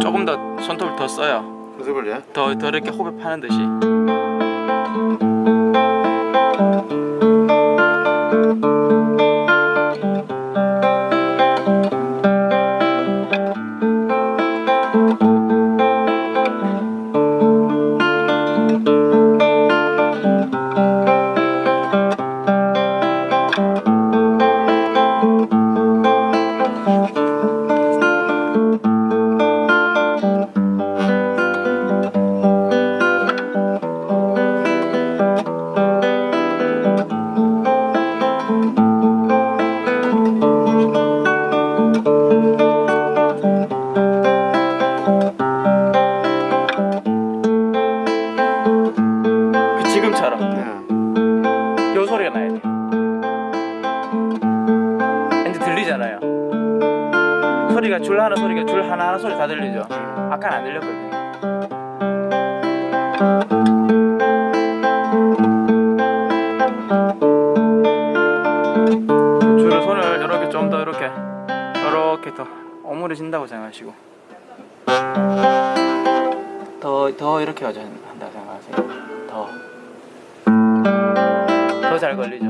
조금 더 손톱을 더 써요. 무슨걸요? 더, 더 이렇게 호흡 파는 듯이. 그 지금처럼. 예. 요 소리가 나야 돼요. 이제 들리잖아요. 소리가 줄 하나 소리가 줄 하나 하나 소리 다 들리죠. 아까는 안 들렸거든요. 줄을 손을 이렇게 좀더 이렇게 이렇게 더 오므려진다고 생각하시고 더 더 이렇게 하자 한다 생각하세요. 잘 걸리죠.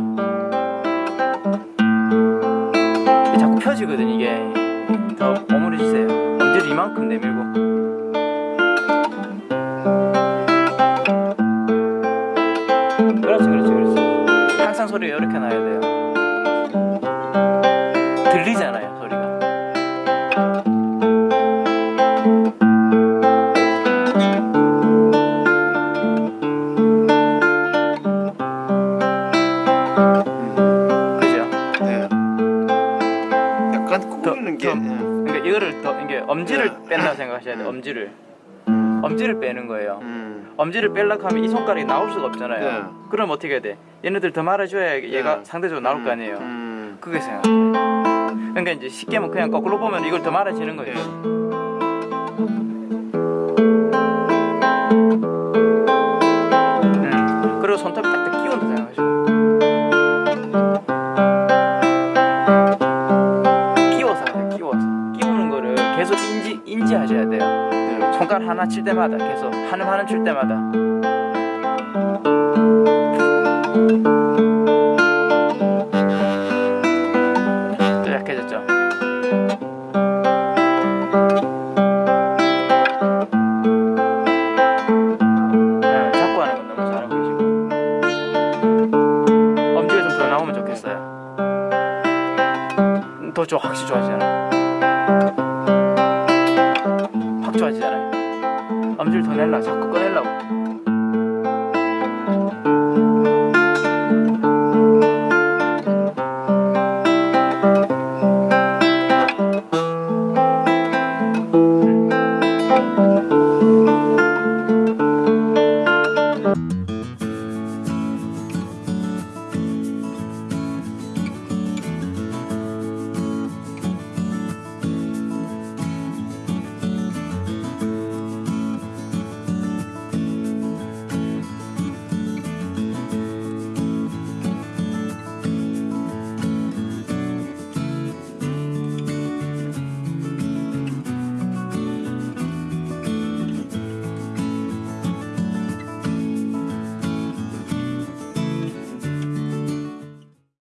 자꾸 펴지거든 이게. 더 오므려주세요. 엄지를 이만큼 내밀고. 그렇지, 그렇지, 그렇지. 항상 소리가 이렇게 나야 돼요. 들리잖아요, 꾸미는 게 더- 예. 그러니까 이거를 더 이게 엄지를 뺀다 생각하셔야 돼요. 엄지를. 엄지를 빼는 거예요. 음. 엄지를 빼려고 하면 이 손가락이 나올 수가 없잖아요. 네. 그럼 어떻게 해야 돼? 얘네들 더 말아줘야 얘가 네. 상대적으로 나올 거 아니에요. 음. 그게 생각해요. 그러니까 이제 쉽게 하면 그냥 거꾸로 보면 이걸 더 말아지는 거예요. 음. 인지 인지하셔야 돼요. 예. 손가락 하나 칠 때마다 계속 한음 한음 칠 때마다 또 약해졌죠? 네, 자꾸 하는 건 너무 잘하고 계시고 엄지가 좀 더 나오면 좋겠어요 음, 더 좋아 확실히 좋아지잖아요 확 좋아지잖아요. 엄지를 더 내려고 자꾸 꺼내려고